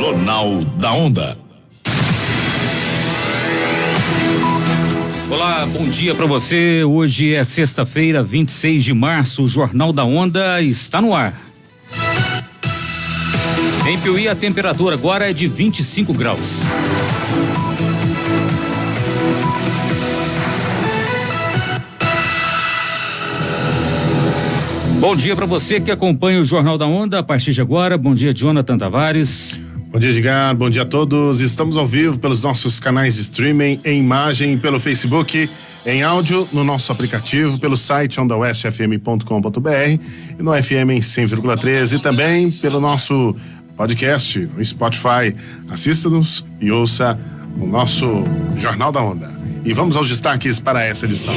Jornal da Onda. Olá, bom dia para você. Hoje é sexta-feira, 26 de março. O Jornal da Onda está no ar. Em Piuí, a temperatura agora é de 25 graus. Bom dia para você que acompanha o Jornal da Onda a partir de agora. Bom dia, Jonathan Tavares. Bom dia, Edgar. Bom dia a todos. Estamos ao vivo pelos nossos canais de streaming, em imagem, pelo Facebook, em áudio, no nosso aplicativo, pelo site ondawestfm.com.br e no FM em 100,13 e também pelo nosso podcast no Spotify. Assista-nos e ouça o nosso Jornal da Onda. E vamos aos destaques para essa edição.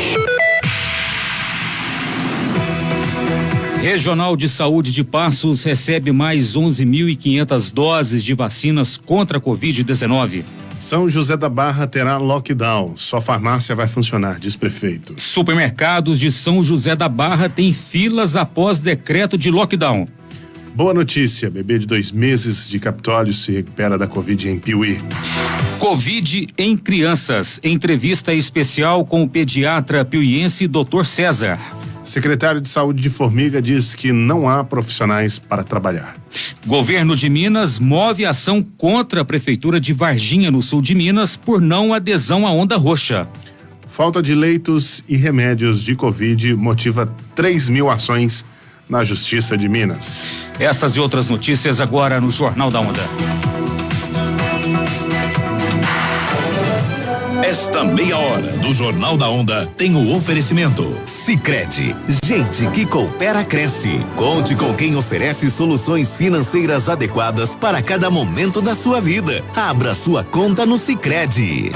Regional de Saúde de Passos recebe mais 11.500 doses de vacinas contra a Covid-19. São José da Barra terá lockdown. Só farmácia vai funcionar, diz prefeito. Supermercados de São José da Barra têm filas após decreto de lockdown. Boa notícia: bebê de dois meses de Capitólio se recupera da Covid em Piuí. Covid em crianças. Entrevista especial com o pediatra piuiense Dr. César. Secretário de Saúde de Formiga diz que não há profissionais para trabalhar. Governo de Minas move ação contra a Prefeitura de Varginha, no sul de Minas, por não adesão à onda roxa. Falta de leitos e remédios de Covid motiva 3 mil ações na Justiça de Minas. Essas e outras notícias agora no Jornal da Onda. Esta meia hora do Jornal da Onda tem o oferecimento. Sicredi, gente que coopera cresce. Conte com quem oferece soluções financeiras adequadas para cada momento da sua vida. Abra sua conta no Sicredi.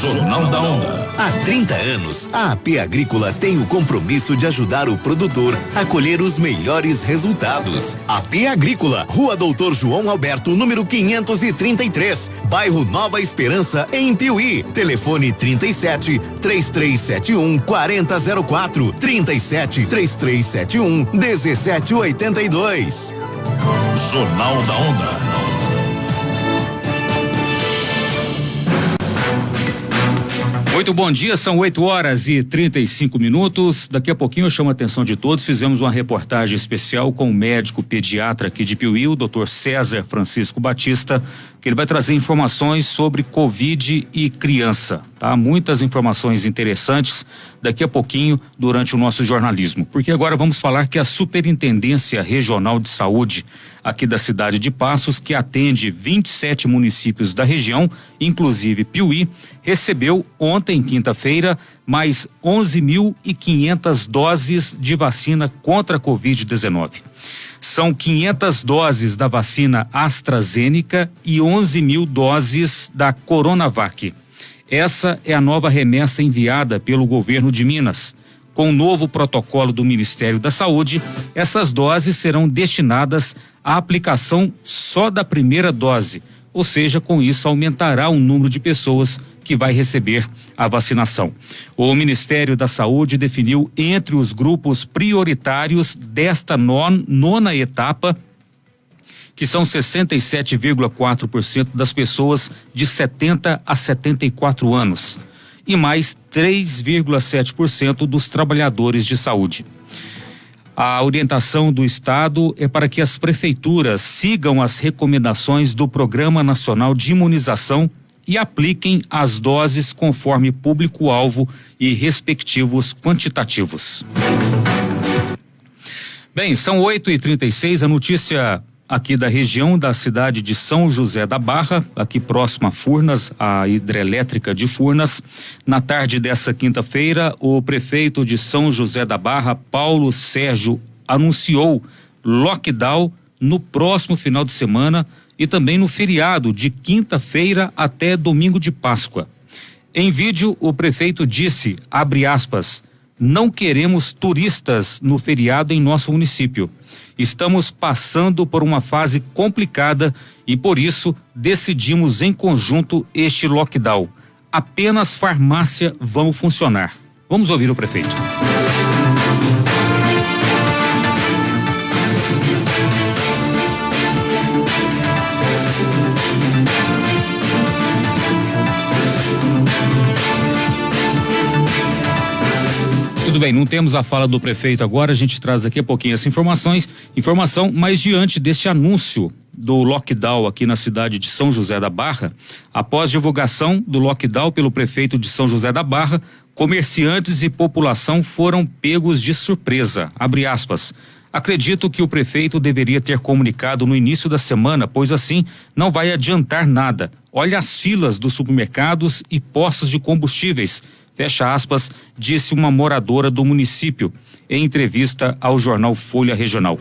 Jornal da Onda. Há 30 anos, a AP Agrícola tem o compromisso de ajudar o produtor a colher os melhores resultados. AP Agrícola, Rua Doutor João Alberto, número 533, bairro Nova Esperança, em Piuí. Telefone 37 3371 4004 37 3371 1782. Jornal da Onda. Muito bom dia, são 8 horas e 35 minutos. Daqui a pouquinho eu chamo a atenção de todos. Fizemos uma reportagem especial com o médico pediatra aqui de Piuí, o doutor César Francisco Batista, que ele vai trazer informações sobre Covid e criança, tá? Muitas informações interessantes daqui a pouquinho durante o nosso jornalismo. Porque agora vamos falar que a Superintendência Regional de Saúde aqui da cidade de Passos, que atende 27 municípios da região, inclusive Piuí, recebeu ontem, quinta-feira, mais 11.500 doses de vacina contra a Covid-19. São 500 doses da vacina AstraZeneca e 11 mil doses da Coronavac. Essa é a nova remessa enviada pelo governo de Minas. Com o novo protocolo do Ministério da Saúde, essas doses serão destinadas à aplicação só da primeira dose, ou seja, com isso aumentará o número de pessoas que vai receber a vacinação. O Ministério da Saúde definiu entre os grupos prioritários desta non, nona etapa que são 67,4% das pessoas de 70 a 74 anos e mais 3,7% dos trabalhadores de saúde. A orientação do Estado é para que as prefeituras sigam as recomendações do Programa Nacional de Imunização e apliquem as doses conforme público-alvo e respectivos quantitativos. Bem, são 8 e 36 a notícia aqui da região da cidade de São José da Barra, aqui próximo a Furnas, a hidrelétrica de Furnas. Na tarde dessa quinta-feira, o prefeito de São José da Barra, Paulo Sérgio, anunciou lockdown no próximo final de semana e também no feriado de quinta-feira até domingo de Páscoa. Em vídeo, o prefeito disse, abre aspas, não queremos turistas no feriado em nosso município estamos passando por uma fase complicada e por isso decidimos em conjunto este lockdown. Apenas farmácia vão funcionar. Vamos ouvir o prefeito. Tudo bem, não temos a fala do prefeito agora, a gente traz daqui a pouquinho essa informações, informação, mas diante deste anúncio do lockdown aqui na cidade de São José da Barra, após divulgação do lockdown pelo prefeito de São José da Barra, comerciantes e população foram pegos de surpresa. Abre aspas. Acredito que o prefeito deveria ter comunicado no início da semana, pois assim não vai adiantar nada. Olha as filas dos supermercados e postos de combustíveis. Fecha aspas, disse uma moradora do município em entrevista ao jornal Folha Regional.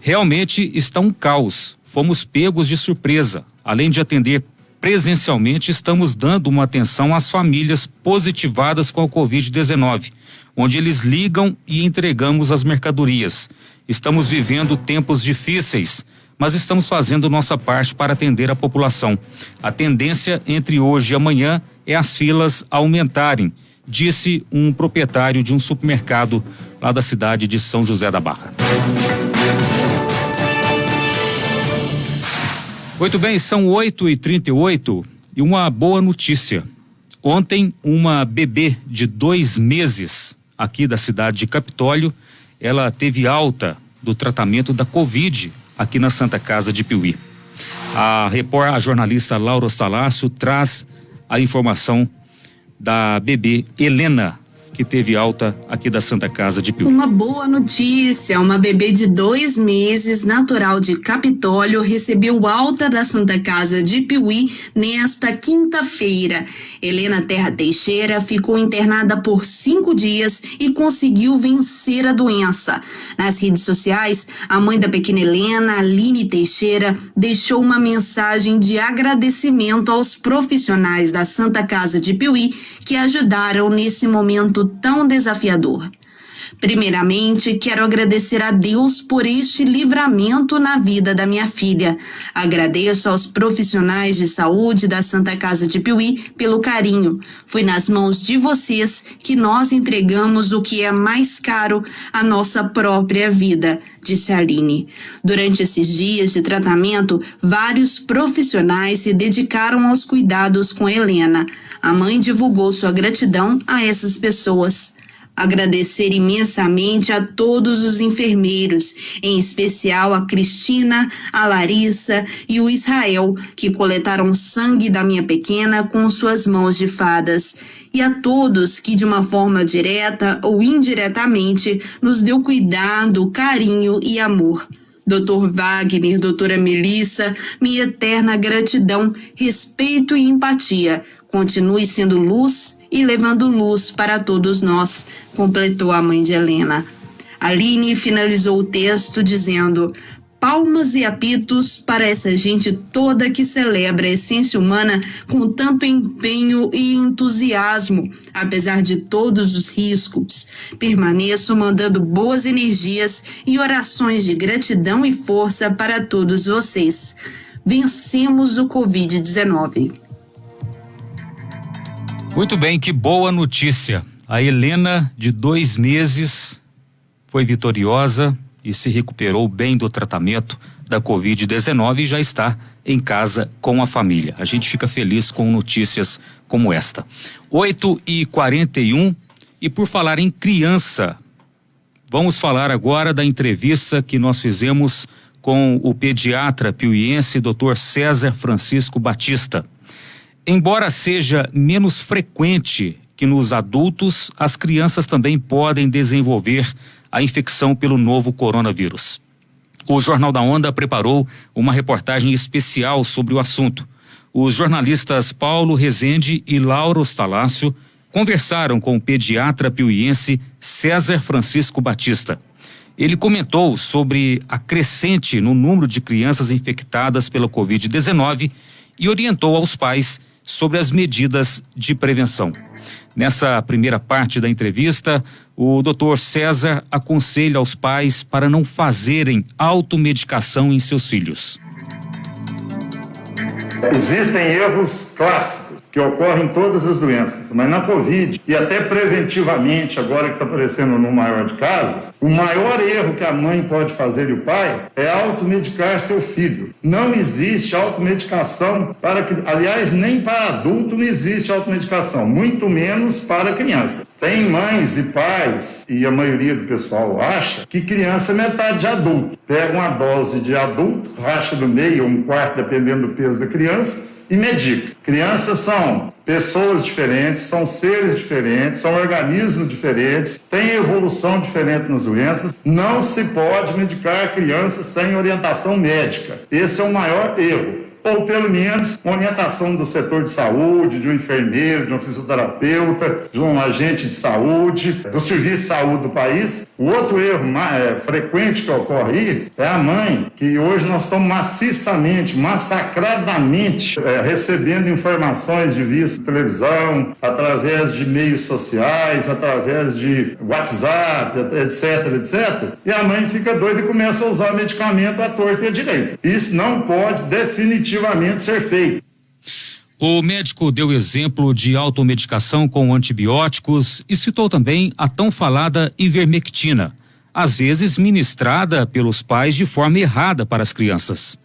Realmente está um caos. Fomos pegos de surpresa. Além de atender presencialmente, estamos dando uma atenção às famílias positivadas com a Covid-19 onde eles ligam e entregamos as mercadorias. Estamos vivendo tempos difíceis, mas estamos fazendo nossa parte para atender a população. A tendência entre hoje e amanhã é as filas aumentarem, disse um proprietário de um supermercado lá da cidade de São José da Barra. Muito bem, são 8 e 38 e uma boa notícia. Ontem, uma bebê de dois meses aqui da cidade de Capitólio, ela teve alta do tratamento da Covid aqui na Santa Casa de Piuí. A, repor, a jornalista Laura Salácio traz a informação da bebê Helena, que teve alta aqui da Santa Casa de Piuí. Uma boa notícia: uma bebê de dois meses, natural de Capitólio, recebeu alta da Santa Casa de Piuí nesta quinta-feira. Helena Terra Teixeira ficou internada por cinco dias e conseguiu vencer a doença. Nas redes sociais, a mãe da pequena Helena, Aline Teixeira, deixou uma mensagem de agradecimento aos profissionais da Santa Casa de Piuí que ajudaram nesse momento tão desafiador. Primeiramente, quero agradecer a Deus por este livramento na vida da minha filha. Agradeço aos profissionais de saúde da Santa Casa de Piuí pelo carinho. Foi nas mãos de vocês que nós entregamos o que é mais caro, a nossa própria vida, disse Aline. Durante esses dias de tratamento, vários profissionais se dedicaram aos cuidados com Helena. A mãe divulgou sua gratidão a essas pessoas. Agradecer imensamente a todos os enfermeiros, em especial a Cristina, a Larissa e o Israel, que coletaram sangue da minha pequena com suas mãos de fadas, e a todos que, de uma forma direta ou indiretamente, nos deu cuidado, carinho e amor. Doutor Wagner, doutora Melissa, minha eterna gratidão, respeito e empatia Continue sendo luz e levando luz para todos nós, completou a mãe de Helena. Aline finalizou o texto dizendo: palmas e apitos para essa gente toda que celebra a essência humana com tanto empenho e entusiasmo, apesar de todos os riscos. Permaneço mandando boas energias e orações de gratidão e força para todos vocês. Vencemos o Covid-19. Muito bem, que boa notícia. A Helena, de dois meses, foi vitoriosa e se recuperou bem do tratamento da Covid-19 e já está em casa com a família. A gente fica feliz com notícias como esta. 8 e 41 e por falar em criança, vamos falar agora da entrevista que nós fizemos com o pediatra piuiense Dr. César Francisco Batista. Embora seja menos frequente que nos adultos, as crianças também podem desenvolver a infecção pelo novo coronavírus. O Jornal da Onda preparou uma reportagem especial sobre o assunto. Os jornalistas Paulo Rezende e Laura Ostalácio conversaram com o pediatra piuiense César Francisco Batista. Ele comentou sobre a crescente no número de crianças infectadas pela Covid-19 e orientou aos pais sobre as medidas de prevenção. Nessa primeira parte da entrevista, o Dr. César aconselha aos pais para não fazerem automedicação em seus filhos. Existem erros clássicos que ocorre em todas as doenças, mas na Covid e até preventivamente, agora que está aparecendo no maior de casos, o maior erro que a mãe pode fazer e o pai é automedicar seu filho. Não existe automedicação para aliás, nem para adulto não existe automedicação, muito menos para criança. Tem mães e pais, e a maioria do pessoal acha, que criança é metade de adulto. Pega uma dose de adulto, racha no meio, um quarto, dependendo do peso da criança, e medica. Crianças são pessoas diferentes, são seres diferentes, são organismos diferentes, têm evolução diferente nas doenças. Não se pode medicar crianças sem orientação médica. Esse é o maior erro ou pelo menos uma orientação do setor de saúde, de um enfermeiro, de um fisioterapeuta, de um agente de saúde, do serviço de saúde do país. O outro erro mais, é, frequente que ocorre aí é a mãe, que hoje nós estamos maciçamente, massacradamente é, recebendo informações de vista televisão, através de meios sociais, através de WhatsApp, etc, etc. E a mãe fica doida e começa a usar medicamento à torta e à direita. Isso não pode definitivamente efetivamente ser feito. O médico deu exemplo de automedicação com antibióticos e citou também a tão falada ivermectina, às vezes ministrada pelos pais de forma errada para as crianças.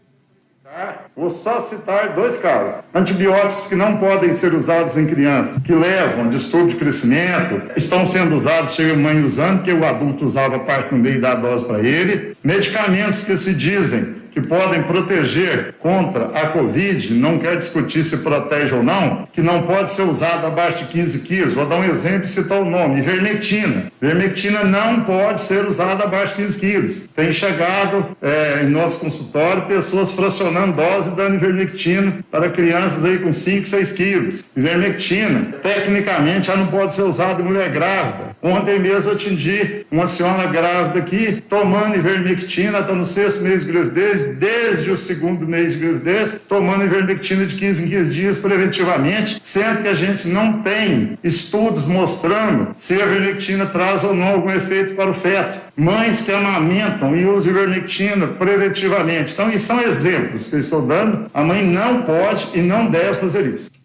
Vou só citar dois casos. Antibióticos que não podem ser usados em crianças, que levam distúrbio de crescimento, estão sendo usados, chega a mãe usando, que o adulto usava parte no meio da dose para ele. Medicamentos que se dizem que podem proteger contra a Covid, não quer discutir se protege ou não, que não pode ser usado abaixo de 15 quilos. Vou dar um exemplo e citar o nome: ivermectina. Ivermectina não pode ser usada abaixo de 15 quilos. Tem chegado é, em nosso consultório pessoas fracionando dose dando ivermectina para crianças aí com 5, 6 quilos. Ivermectina, tecnicamente, já não pode ser usada em mulher grávida. Ontem mesmo atendi uma senhora grávida aqui tomando ivermectina, está no sexto mês de gravidez, desde o segundo mês de gravidez, tomando ivermectina de 15 em 15 dias preventivamente, sendo que a gente não tem estudos mostrando se a ivermectina traz ou não algum efeito para o feto. Mães que amamentam e usam ivermectina preventivamente. Então, isso são exemplos que eu estou dando. A mãe não pode e não deve fazer isso.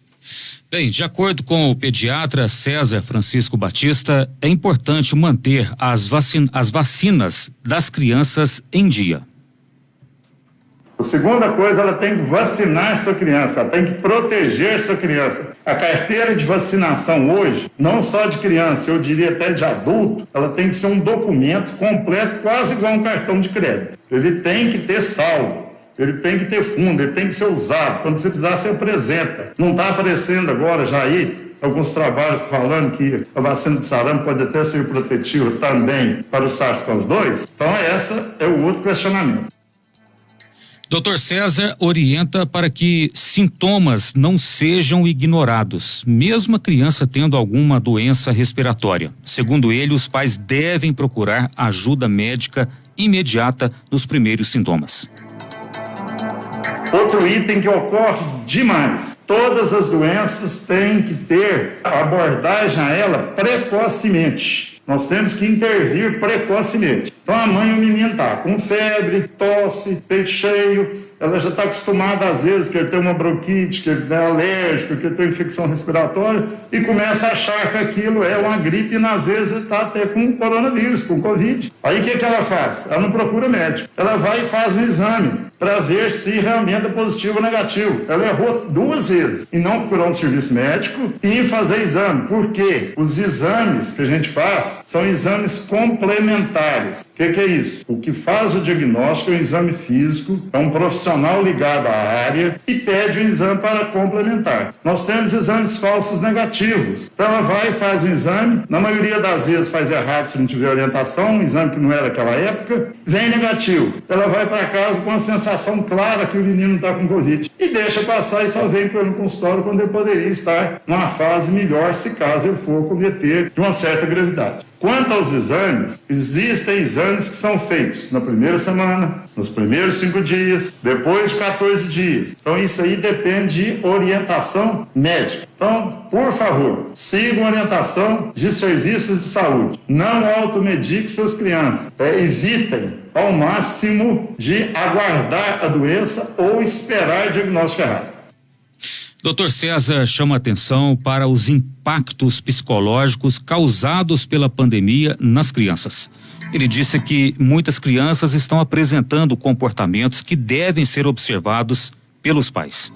Bem, de acordo com o pediatra César Francisco Batista, é importante manter as, as vacinas das crianças em dia. A segunda coisa, ela tem que vacinar sua criança, ela tem que proteger sua criança. A carteira de vacinação hoje, não só de criança, eu diria até de adulto, ela tem que ser um documento completo, quase igual um cartão de crédito. Ele tem que ter saldo. Ele tem que ter fundo, ele tem que ser usado. Quando você precisar, você apresenta. Não está aparecendo agora já aí alguns trabalhos falando que a vacina de sarampo pode até ser protetiva também para o SARS-CoV-2. Então, essa é o outro questionamento. Doutor César orienta para que sintomas não sejam ignorados, mesmo a criança tendo alguma doença respiratória. Segundo ele, os pais devem procurar ajuda médica imediata nos primeiros sintomas. Outro item que ocorre demais: todas as doenças têm que ter abordagem a ela precocemente. Nós temos que intervir precocemente. Então a mãe, o menino está com febre, tosse, peito cheio, ela já está acostumada às vezes que ele tem uma bronquite, que ele é alérgico, que ele tem infecção respiratória e começa a achar que aquilo é uma gripe e às vezes está até com coronavírus, com covid. Aí o que, que ela faz? Ela não procura médico. Ela vai e faz um exame para ver se realmente é positivo ou negativo. Ela errou duas vezes em não procurar um serviço médico e em fazer exame. Por quê? Os exames que a gente faz são exames complementares. O que, que é isso? O que faz o diagnóstico é um exame físico, é um profissional ligado à área e pede um exame para complementar. Nós temos exames falsos negativos. Então ela vai e faz um exame, na maioria das vezes faz errado se não tiver orientação, um exame que não era daquela época, vem negativo. Ela vai para casa com a sensação clara que o menino está com Covid. E deixa passar e só vem pelo consultório quando ele poderia estar numa fase melhor, se caso ele for cometer de uma certa gravidade. Quanto aos exames, existem exames que são feitos na primeira semana, nos primeiros cinco dias, depois de 14 dias. Então, isso aí depende de orientação médica. Então, por favor, sigam a orientação de serviços de saúde. Não automediquem suas crianças. É, evitem ao máximo de aguardar a doença ou esperar diagnóstico errado. Doutor César chama atenção para os impactos psicológicos causados pela pandemia nas crianças. Ele disse que muitas crianças estão apresentando comportamentos que devem ser observados pelos pais.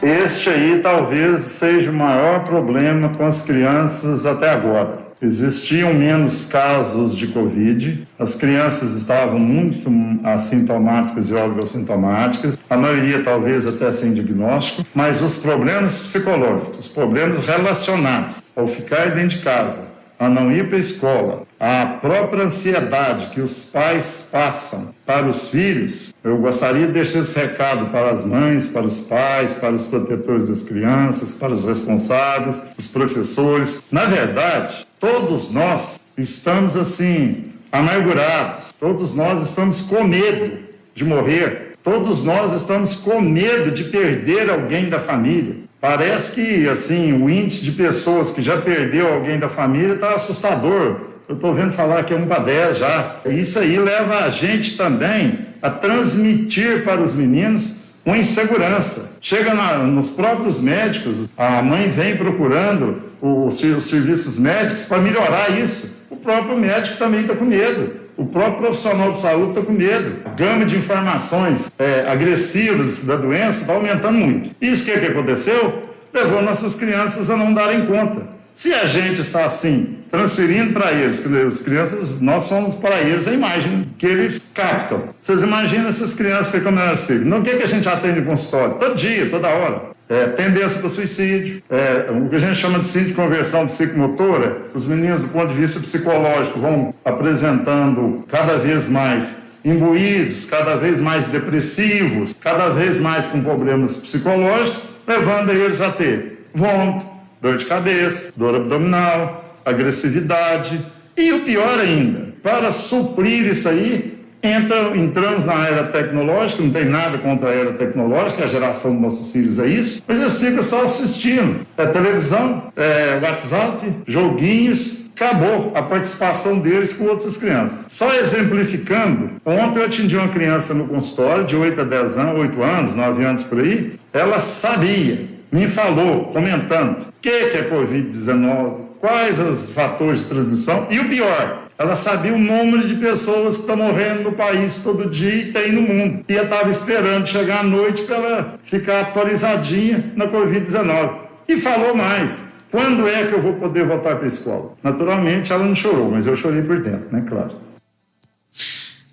Este aí talvez seja o maior problema com as crianças até agora. Existiam menos casos de Covid, as crianças estavam muito assintomáticas e oligossintomáticas, a maioria talvez até sem diagnóstico, mas os problemas psicológicos, os problemas relacionados ao ficar dentro de casa, a não ir para a escola, a própria ansiedade que os pais passam para os filhos, eu gostaria de deixar esse recado para as mães, para os pais, para os protetores das crianças, para os responsáveis, os professores. Na verdade, todos nós estamos assim, amargurados, todos nós estamos com medo de morrer, todos nós estamos com medo de perder alguém da família. Parece que, assim, o índice de pessoas que já perdeu alguém da família está assustador. Eu estou vendo falar que é um para dez já. Isso aí leva a gente também a transmitir para os meninos uma insegurança. Chega na, nos próprios médicos, a mãe vem procurando os, os serviços médicos para melhorar isso. O próprio médico também está com medo. O próprio profissional de saúde está com medo. A gama de informações é, agressivas da doença está aumentando muito. Isso que, que aconteceu? Levou nossas crianças a não darem conta. Se a gente está assim, transferindo para eles, as crianças, nós somos para eles a imagem que eles captam. Vocês imaginam essas crianças como elas ficam? Não o que, que a gente atende no consultório? Todo dia, toda hora é, tendência para suicídio, é, o que a gente chama de síndrome de conversão psicomotora, os meninos, do ponto de vista psicológico, vão apresentando cada vez mais imbuídos, cada vez mais depressivos, cada vez mais com problemas psicológicos, levando eles a ter vômito, dor de cabeça, dor abdominal, agressividade e o pior ainda, para suprir isso aí, Entra, entramos na era tecnológica, não tem nada contra a era tecnológica, a geração dos nossos filhos é isso, mas eles ficam só assistindo. É televisão, é WhatsApp, joguinhos, acabou a participação deles com outras crianças. Só exemplificando, ontem eu atendi uma criança no consultório de 8 a 10 anos, 8 anos, 9 anos por aí, ela sabia, me falou, comentando, o que, que é Covid-19, quais os fatores de transmissão e o pior, ela sabia o número de pessoas que estão morrendo no país todo dia e tem no mundo. E ela estava esperando chegar à noite para ela ficar atualizadinha na Covid-19. E falou mais. Quando é que eu vou poder voltar para a escola? Naturalmente, ela não chorou, mas eu chorei por dentro, né? Claro.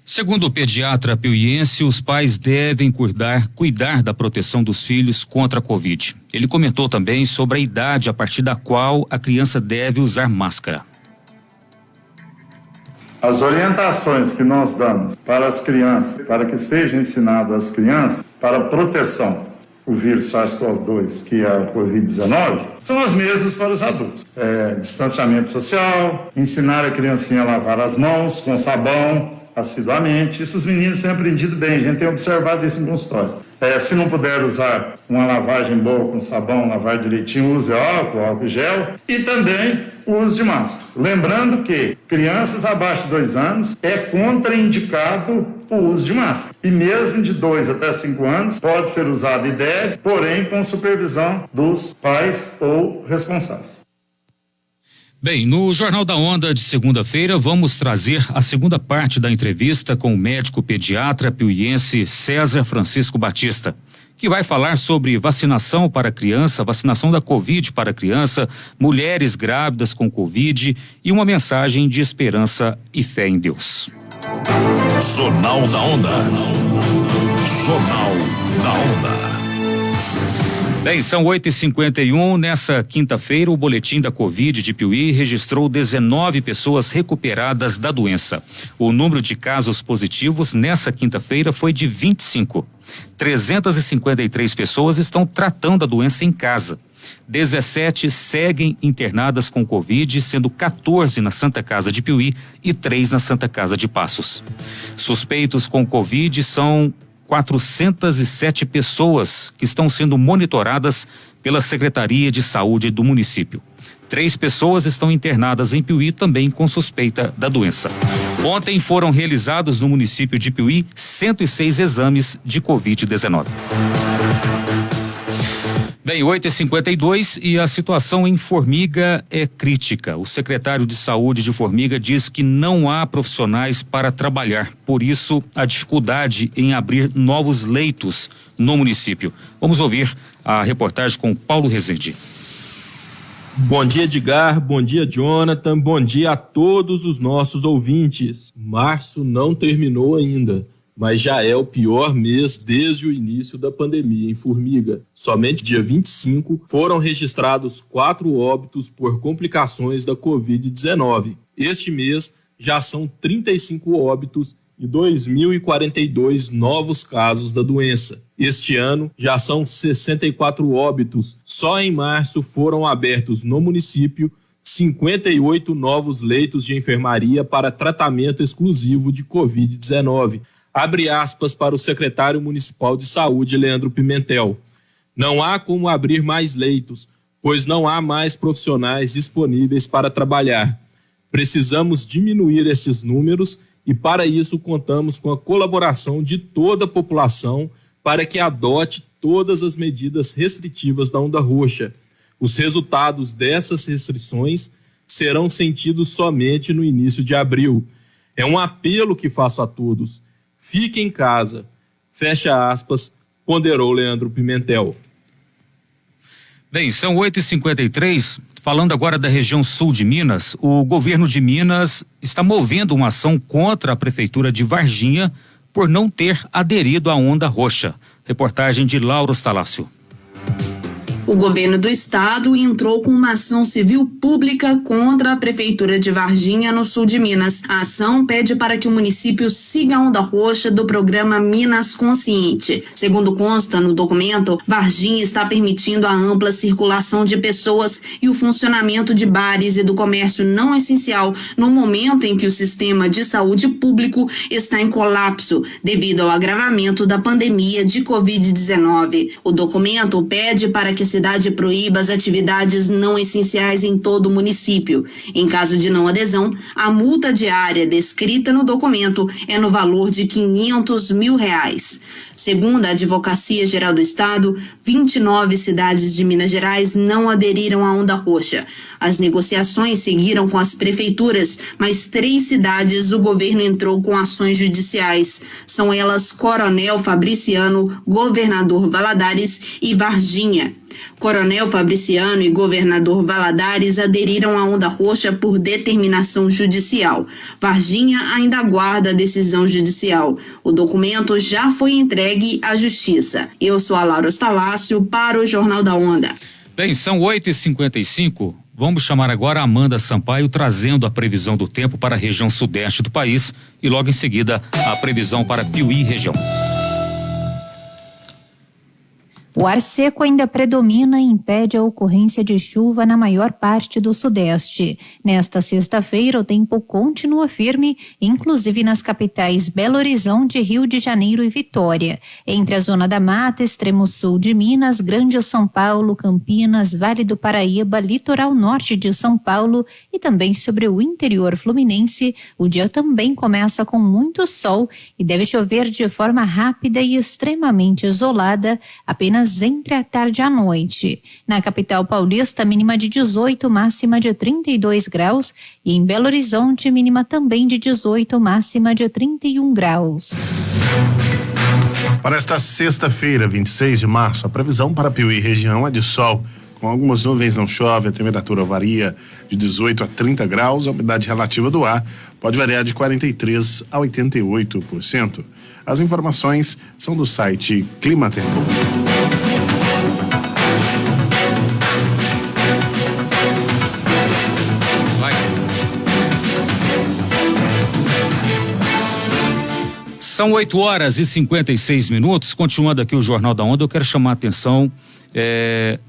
Segundo o pediatra piuiense, os pais devem cuidar, cuidar da proteção dos filhos contra a Covid. Ele comentou também sobre a idade a partir da qual a criança deve usar máscara. As orientações que nós damos para as crianças, para que seja ensinado às crianças para proteção o vírus SARS-CoV-2, que é a Covid-19, são as mesmas para os adultos. É, distanciamento social, ensinar a criancinha a lavar as mãos com sabão assiduamente. Isso os meninos têm aprendido bem, a gente tem observado isso em consultório. É, se não puder usar uma lavagem boa com sabão, lavar direitinho, use álcool, álcool gel e também o uso de máscara. Lembrando que crianças abaixo de dois anos é contraindicado o uso de máscara. E mesmo de dois até cinco anos pode ser usado e deve, porém com supervisão dos pais ou responsáveis. Bem, no Jornal da Onda de segunda-feira vamos trazer a segunda parte da entrevista com o médico pediatra piuiense César Francisco Batista que vai falar sobre vacinação para criança, vacinação da Covid para criança, mulheres grávidas com Covid e uma mensagem de esperança e fé em Deus. Jornal da Onda. Jornal da Onda. Bem, são 8 e 51 Nessa quinta-feira, o boletim da Covid de Piuí registrou 19 pessoas recuperadas da doença. O número de casos positivos nessa quinta-feira foi de 25. 353 pessoas estão tratando a doença em casa. 17 seguem internadas com Covid, sendo 14 na Santa Casa de Piuí e 3 na Santa Casa de Passos. Suspeitos com Covid são 407 pessoas que estão sendo monitoradas pela Secretaria de Saúde do município. Três pessoas estão internadas em Piuí também com suspeita da doença. Ontem foram realizados no município de Piuí 106 exames de Covid-19. Bem, 8h52 e a situação em Formiga é crítica. O secretário de Saúde de Formiga diz que não há profissionais para trabalhar. Por isso, a dificuldade em abrir novos leitos no município. Vamos ouvir a reportagem com Paulo Rezende. Bom dia, Edgar. Bom dia, Jonathan. Bom dia a todos os nossos ouvintes. Março não terminou ainda mas já é o pior mês desde o início da pandemia em Formiga. Somente dia 25 foram registrados quatro óbitos por complicações da Covid-19. Este mês já são 35 óbitos e 2.042 novos casos da doença. Este ano já são 64 óbitos. Só em março foram abertos no município 58 novos leitos de enfermaria para tratamento exclusivo de Covid-19 abre aspas para o secretário municipal de saúde, Leandro Pimentel. Não há como abrir mais leitos, pois não há mais profissionais disponíveis para trabalhar. Precisamos diminuir esses números e, para isso, contamos com a colaboração de toda a população para que adote todas as medidas restritivas da onda roxa. Os resultados dessas restrições serão sentidos somente no início de abril. É um apelo que faço a todos Fique em casa. Fecha aspas, ponderou Leandro Pimentel. Bem, são 8h53. Falando agora da região sul de Minas, o governo de Minas está movendo uma ação contra a prefeitura de Varginha por não ter aderido à onda roxa. Reportagem de Lauro Stalácio. O governo do estado entrou com uma ação civil pública contra a prefeitura de Varginha, no sul de Minas. A ação pede para que o município siga a onda roxa do programa Minas Consciente. Segundo consta no documento, Varginha está permitindo a ampla circulação de pessoas e o funcionamento de bares e do comércio não essencial no momento em que o sistema de saúde público está em colapso devido ao agravamento da pandemia de Covid-19. O documento pede para que cidade proíba as atividades não essenciais em todo o município. Em caso de não adesão, a multa diária descrita no documento é no valor de 500 mil reais. Segundo a Advocacia Geral do Estado, 29 cidades de Minas Gerais não aderiram à onda roxa. As negociações seguiram com as prefeituras, mas três cidades o governo entrou com ações judiciais. São elas Coronel Fabriciano, Governador Valadares e Varginha. Coronel Fabriciano e governador Valadares aderiram à onda roxa por determinação judicial. Varginha ainda aguarda a decisão judicial. O documento já foi entregue à Justiça. Eu sou a Laura Stalácio para o Jornal da Onda. Bem, são 8h55. Vamos chamar agora a Amanda Sampaio trazendo a previsão do tempo para a região sudeste do país e logo em seguida a previsão para Piuí região. O ar seco ainda predomina e impede a ocorrência de chuva na maior parte do Sudeste. Nesta sexta-feira, o tempo continua firme, inclusive nas capitais Belo Horizonte, Rio de Janeiro e Vitória. Entre a Zona da Mata, extremo sul de Minas, Grande São Paulo, Campinas, Vale do Paraíba, litoral norte de São Paulo e também sobre o interior fluminense, o dia também começa com muito sol e deve chover de forma rápida e extremamente isolada, apenas apenas entre a tarde e a noite. Na capital paulista, mínima de 18, máxima de 32 graus. E em Belo Horizonte, mínima também de 18, máxima de 31 graus. Para esta sexta-feira, 26 de março, a previsão para Piuí região é de sol. Com algumas nuvens não chove, a temperatura varia de 18 a 30 graus, a umidade relativa do ar pode variar de 43 a 88%. As informações são do site Clima Tempo. São 8 horas e 56 minutos. Continuando aqui o Jornal da Onda, eu quero chamar a atenção. É,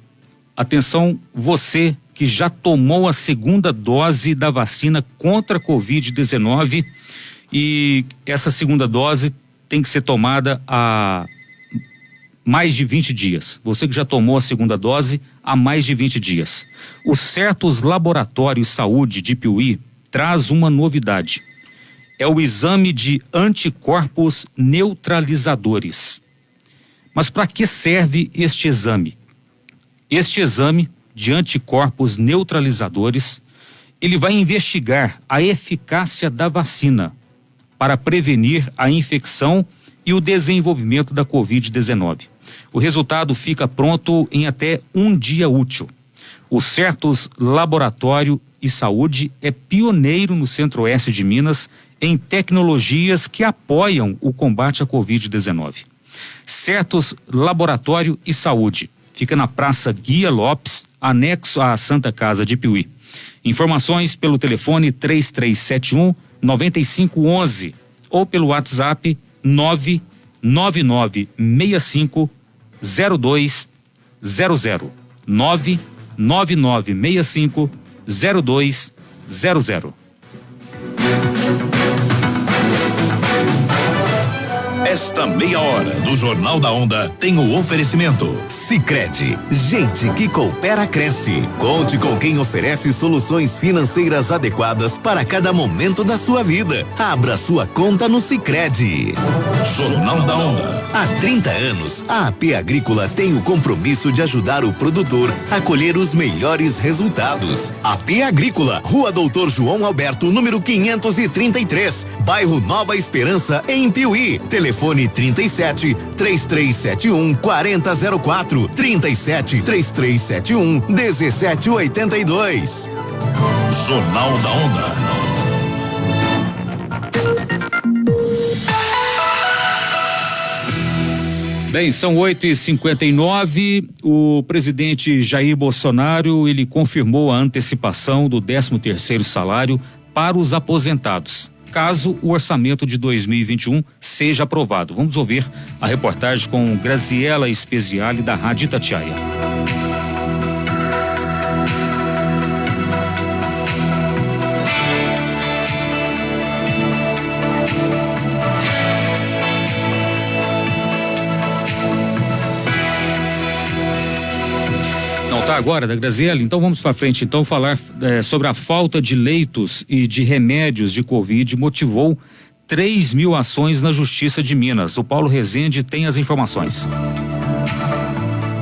atenção, você que já tomou a segunda dose da vacina contra a Covid-19 e essa segunda dose tem que ser tomada há mais de 20 dias. Você que já tomou a segunda dose há mais de 20 dias. O Certos Laboratórios Saúde de Piuí traz uma novidade. É o exame de anticorpos neutralizadores. Mas para que serve este exame? Este exame de anticorpos neutralizadores, ele vai investigar a eficácia da vacina para prevenir a infecção e o desenvolvimento da Covid-19. O resultado fica pronto em até um dia útil. O Certos Laboratório e Saúde é pioneiro no centro-oeste de Minas em tecnologias que apoiam o combate à Covid-19. Certos Laboratório e Saúde fica na Praça Guia Lopes, anexo à Santa Casa de Piuí. Informações pelo telefone 3371 9511 ou pelo WhatsApp 99965 0200 99965 0200 Esta meia hora do Jornal da Onda tem o oferecimento. Sicredi, gente que coopera cresce. Conte com quem oferece soluções financeiras adequadas para cada momento da sua vida. Abra sua conta no Sicredi. Jornal da Onda. Há 30 anos, a AP Agrícola tem o compromisso de ajudar o produtor a colher os melhores resultados. AP Agrícola, Rua Doutor João Alberto, número 533, bairro Nova Esperança, em Piuí. Telefone Telefone 37 3371 4004 37 3371 1782. Jornal da Onda. Bem, são 8 e 59 O presidente Jair Bolsonaro ele confirmou a antecipação do 13 terceiro salário para os aposentados caso o orçamento de 2021 seja aprovado. Vamos ouvir a reportagem com Graziela Speziale da Rádio Itatiaia. Agora da Graziella, então vamos para frente. Então falar é, sobre a falta de leitos e de remédios de Covid motivou 3 mil ações na Justiça de Minas. O Paulo Rezende tem as informações.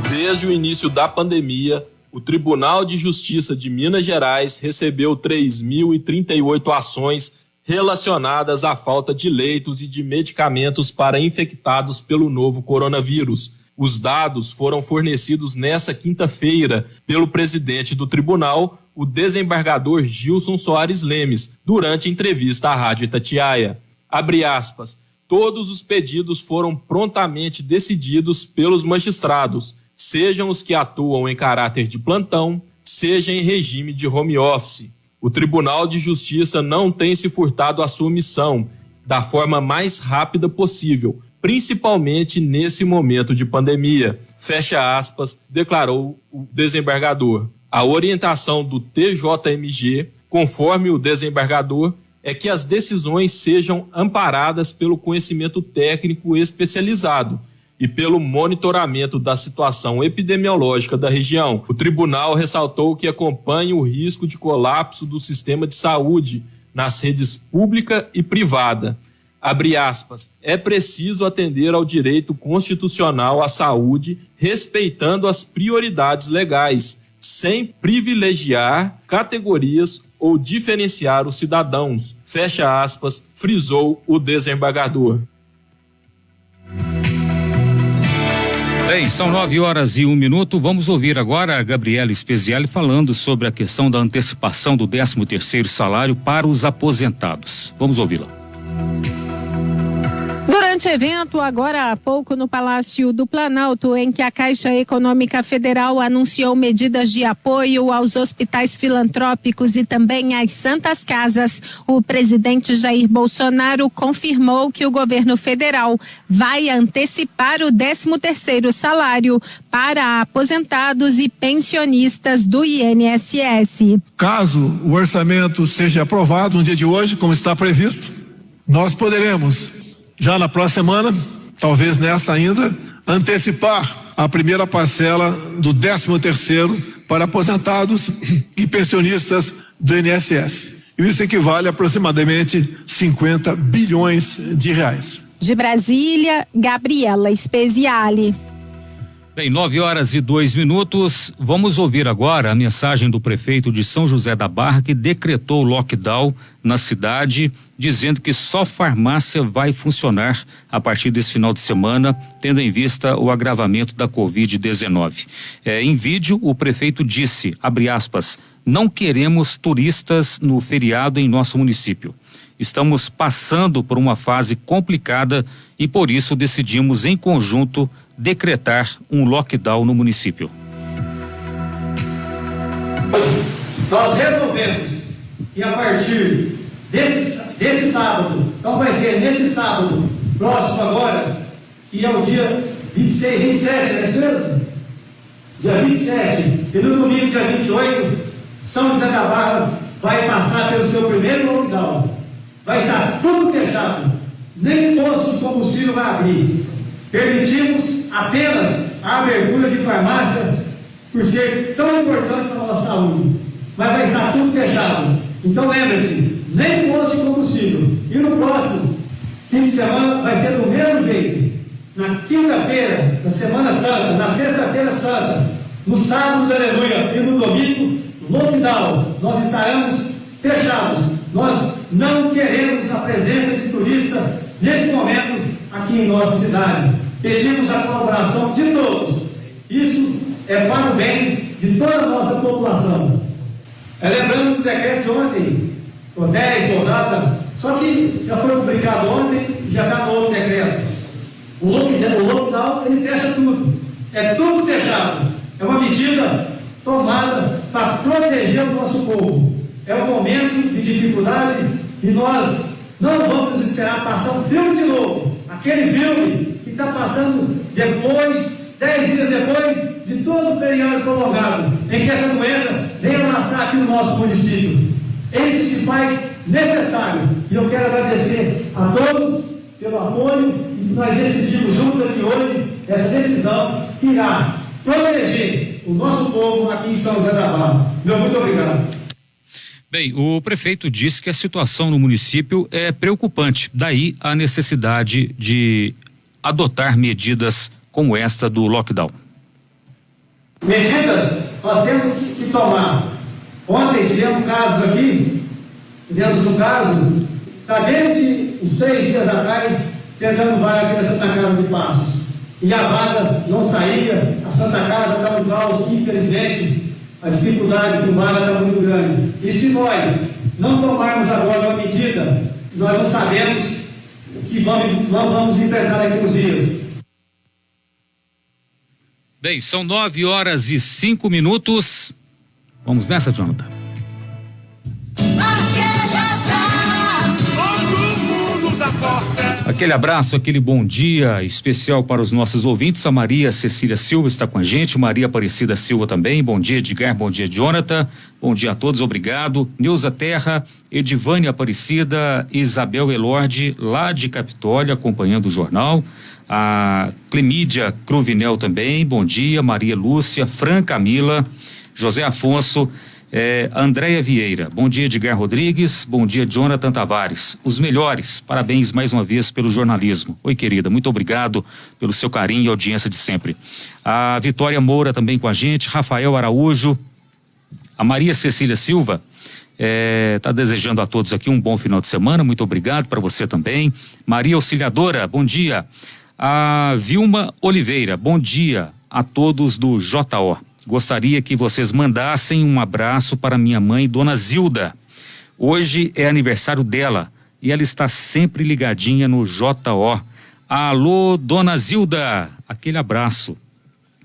Desde o início da pandemia, o Tribunal de Justiça de Minas Gerais recebeu 3.038 ações relacionadas à falta de leitos e de medicamentos para infectados pelo novo coronavírus. Os dados foram fornecidos nesta quinta-feira pelo presidente do tribunal, o desembargador Gilson Soares Lemes, durante entrevista à Rádio Itatiaia. Abre aspas. Todos os pedidos foram prontamente decididos pelos magistrados, sejam os que atuam em caráter de plantão, seja em regime de home office. O Tribunal de Justiça não tem se furtado à sua missão da forma mais rápida possível, principalmente nesse momento de pandemia. Fecha aspas, declarou o desembargador. A orientação do TJMG, conforme o desembargador, é que as decisões sejam amparadas pelo conhecimento técnico especializado e pelo monitoramento da situação epidemiológica da região. O tribunal ressaltou que acompanha o risco de colapso do sistema de saúde nas redes pública e privada abre aspas, é preciso atender ao direito constitucional à saúde, respeitando as prioridades legais, sem privilegiar categorias ou diferenciar os cidadãos, fecha aspas, frisou o desembargador. Bem, são nove horas e um minuto. Vamos ouvir agora a Gabriela Speziale falando sobre a questão da antecipação do 13 terceiro salário para os aposentados. Vamos ouvi-la. Durante evento, agora há pouco, no Palácio do Planalto, em que a Caixa Econômica Federal anunciou medidas de apoio aos hospitais filantrópicos e também às Santas Casas, o presidente Jair Bolsonaro confirmou que o governo federal vai antecipar o 13 terceiro salário para aposentados e pensionistas do INSS. Caso o orçamento seja aprovado no dia de hoje, como está previsto, nós poderemos já na próxima semana, talvez nessa ainda, antecipar a primeira parcela do 13 terceiro para aposentados e pensionistas do INSS. Isso equivale a aproximadamente 50 bilhões de reais. De Brasília, Gabriela Speziale. Bem, nove horas e dois minutos. Vamos ouvir agora a mensagem do prefeito de São José da Barra que decretou lockdown na cidade, dizendo que só farmácia vai funcionar a partir desse final de semana, tendo em vista o agravamento da Covid-19. É, em vídeo, o prefeito disse, abre aspas, não queremos turistas no feriado em nosso município. Estamos passando por uma fase complicada e por isso decidimos em conjunto decretar um lockdown no município. Nós resolvemos que a partir desse, desse sábado, então vai ser nesse sábado, próximo agora, que é o dia 26, 27, não é isso mesmo? Dia 27, e no domingo, dia 28, São José da Barra vai passar pelo seu primeiro lockdown. Vai estar tudo fechado, nem posto de combustível vai abrir. Permitimos apenas a abertura de farmácia por ser tão importante para a nossa saúde. Mas vai estar tudo fechado. Então lembre-se, nem posto de combustível. E no próximo fim de semana vai ser do mesmo jeito. Na quinta-feira, na Semana Santa, na sexta-feira santa, no sábado da aleluia e no domingo, lockdown. Nós estaremos fechados. Nós não queremos a presença de turista nesse momento aqui em nossa cidade. Pedimos a colaboração de todos. Isso é para o bem de toda a nossa população. É, lembrando do decreto de ontem, o 10, Pousada, só que já foi publicado ontem e já está no outro decreto. O lockdown, o lockdown ele fecha tudo. É tudo fechado. É uma medida tomada para proteger o nosso povo. É um momento de dificuldade e nós não vamos esperar passar um filme de novo. Aquele filme que está passando depois, dez dias depois de todo o período prolongado, em que essa doença vem alastrar aqui no nosso município. Isso se faz necessário. E eu quero agradecer a todos pelo apoio e nós decidimos juntos aqui hoje essa decisão que irá proteger o nosso povo aqui em São José da Barra. Meu muito obrigado. Bem, o prefeito disse que a situação no município é preocupante, daí a necessidade de adotar medidas como esta do lockdown. Medidas nós temos que tomar. Ontem tivemos um caso aqui, tivemos um caso, está desde os três dias atrás tentando vaga aqui na Santa Casa de Passos. E a vaga não saía, a Santa Casa está um caos, infelizmente, a dificuldade do vale está muito grande. E se nós não tomarmos agora uma medida, nós não sabemos que vamos, vamos enfrentar daqui uns dias. Bem, são nove horas e cinco minutos. Vamos nessa, Jonathan. Aquele abraço, aquele bom dia especial para os nossos ouvintes. A Maria Cecília Silva está com a gente, Maria Aparecida Silva também. Bom dia, Edgar. Bom dia, Jonathan. Bom dia a todos, obrigado. Neuza Terra, Edivânia Aparecida, Isabel Elorde, lá de Capitólio, acompanhando o jornal. A Clemídia Cruvinel também, bom dia. Maria Lúcia, Fran Camila, José Afonso. É, Andréia Vieira, bom dia Edgar Rodrigues, bom dia Jonathan Tavares, os melhores, parabéns mais uma vez pelo jornalismo. Oi querida, muito obrigado pelo seu carinho e audiência de sempre. A Vitória Moura também com a gente, Rafael Araújo, a Maria Cecília Silva, está é, desejando a todos aqui um bom final de semana, muito obrigado para você também. Maria Auxiliadora, bom dia. A Vilma Oliveira, bom dia a todos do JO. Gostaria que vocês mandassem um abraço para minha mãe, Dona Zilda. Hoje é aniversário dela e ela está sempre ligadinha no JO. Alô, Dona Zilda, aquele abraço.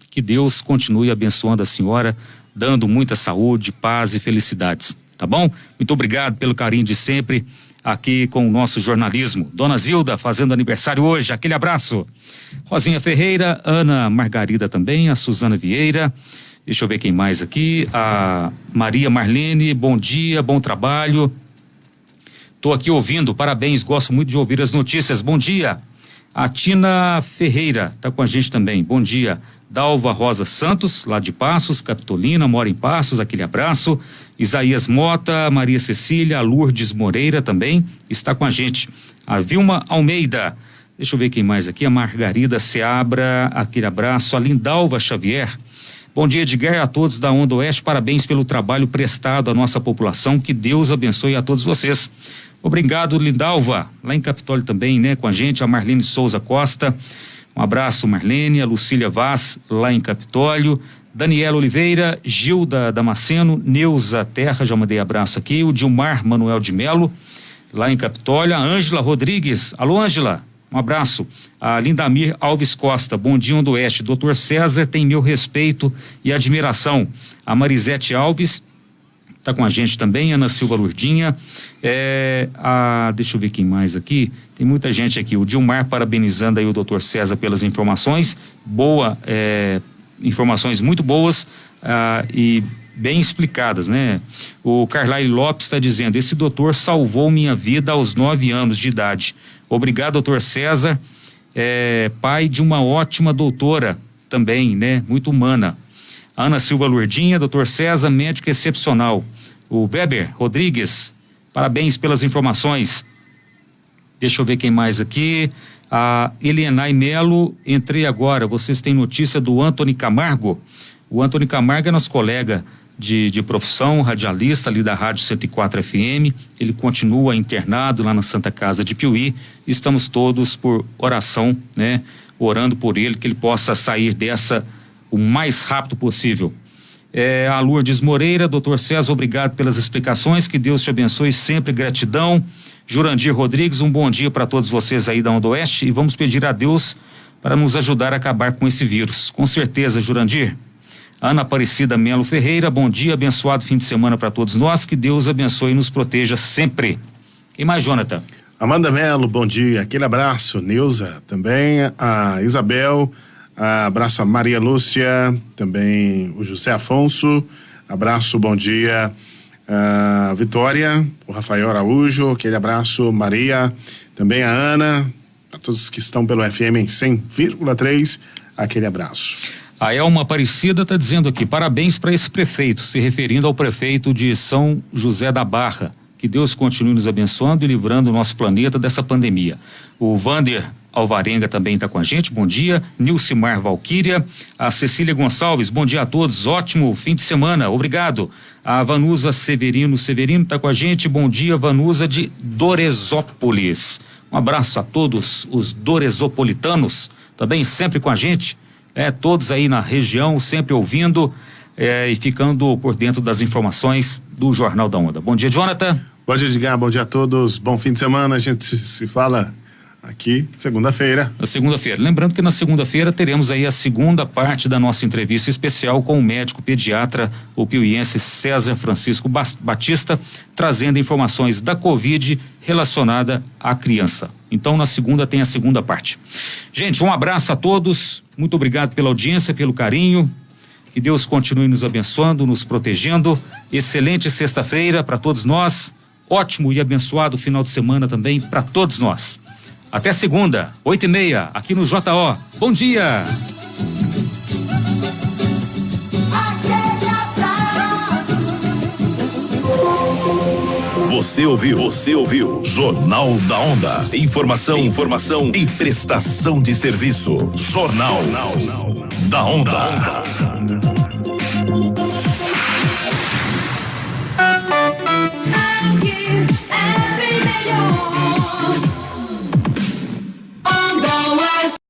Que Deus continue abençoando a senhora, dando muita saúde, paz e felicidades. Tá bom? Muito obrigado pelo carinho de sempre aqui com o nosso jornalismo. Dona Zilda fazendo aniversário hoje, aquele abraço. Rosinha Ferreira, Ana Margarida também, a Suzana Vieira, Deixa eu ver quem mais aqui. A Maria Marlene, bom dia, bom trabalho. Estou aqui ouvindo, parabéns, gosto muito de ouvir as notícias. Bom dia. A Tina Ferreira está com a gente também. Bom dia. Dalva Rosa Santos, lá de Passos, Capitolina, mora em Passos, aquele abraço. Isaías Mota, Maria Cecília, Lourdes Moreira também está com a gente. A Vilma Almeida, Deixa eu ver quem mais aqui. A Margarida Seabra, aquele abraço. A Lindalva Xavier. Bom dia, Edgar, a todos da Onda Oeste. Parabéns pelo trabalho prestado à nossa população. Que Deus abençoe a todos vocês. Obrigado, Lindalva. Lá em Capitólio também, né? Com a gente, a Marlene Souza Costa. Um abraço, Marlene. A Lucília Vaz, lá em Capitólio. Daniela Oliveira, Gilda Damasceno, Neuza Terra, já mandei abraço aqui. O Dilmar Manuel de Melo, lá em Capitólio. A Ângela Rodrigues. Alô, Ângela. Um abraço. A Lindamir Alves Costa, Bom Dia do Oeste. Doutor César tem meu respeito e admiração. A Marisete Alves está com a gente também, Ana Silva Lurdinha. É, a, deixa eu ver quem mais aqui. Tem muita gente aqui. O Dilmar parabenizando aí o doutor César pelas informações. Boa, é, informações muito boas ah, e bem explicadas, né? O Carlyle Lopes está dizendo: esse doutor salvou minha vida aos nove anos de idade. Obrigado, doutor César, é, pai de uma ótima doutora também, né? Muito humana. Ana Silva Lurdinha, doutor César, médico excepcional. O Weber Rodrigues, parabéns pelas informações. Deixa eu ver quem mais aqui. A Elienay Melo, entrei agora. Vocês têm notícia do Antony Camargo? O Antony Camargo é nosso colega de, de profissão, radialista ali da Rádio 104 FM. Ele continua internado lá na Santa Casa de Piuí. Estamos todos por oração, né? Orando por ele, que ele possa sair dessa o mais rápido possível. É, a Lourdes Moreira, doutor César, obrigado pelas explicações, que Deus te abençoe sempre, gratidão. Jurandir Rodrigues, um bom dia para todos vocês aí da Onda Oeste e vamos pedir a Deus para nos ajudar a acabar com esse vírus. Com certeza, Jurandir. Ana Aparecida Melo Ferreira, bom dia, abençoado fim de semana para todos nós, que Deus abençoe e nos proteja sempre. E mais, Jonathan? Amanda Melo, bom dia, aquele abraço. Neuza também, a Isabel, a abraço a Maria Lúcia, também o José Afonso, abraço, bom dia, a Vitória, o Rafael Araújo, aquele abraço, Maria, também a Ana, a todos que estão pelo FM em 100,3, aquele abraço. A Elma Aparecida está dizendo aqui: parabéns para esse prefeito, se referindo ao prefeito de São José da Barra. Que Deus continue nos abençoando e livrando o nosso planeta dessa pandemia. O Vander Alvarenga também está com a gente. Bom dia. Nilcimar Valquíria. A Cecília Gonçalves. Bom dia a todos. Ótimo fim de semana. Obrigado. A Vanusa Severino Severino está com a gente. Bom dia, Vanusa de Doresópolis. Um abraço a todos os doresopolitanos, também sempre com a gente é, todos aí na região, sempre ouvindo é, e ficando por dentro das informações do Jornal da Onda. Bom dia, Jonathan. Bom dia, Edgar. Bom dia a todos. Bom fim de semana. A gente se fala aqui segunda-feira. Na segunda-feira. Lembrando que na segunda-feira teremos aí a segunda parte da nossa entrevista especial com o médico pediatra, o piuiense César Francisco Batista, trazendo informações da Covid relacionada à criança. Então, na segunda tem a segunda parte. Gente, um abraço a todos. Muito obrigado pela audiência, pelo carinho. Que Deus continue nos abençoando, nos protegendo. Excelente sexta-feira para todos nós. Ótimo e abençoado final de semana também para todos nós. Até segunda, oito e meia, aqui no JO. Bom dia! Você ouviu? Você ouviu? Jornal da Onda. Informação, informação e prestação de serviço. Jornal, Jornal. da Onda. Da Onda.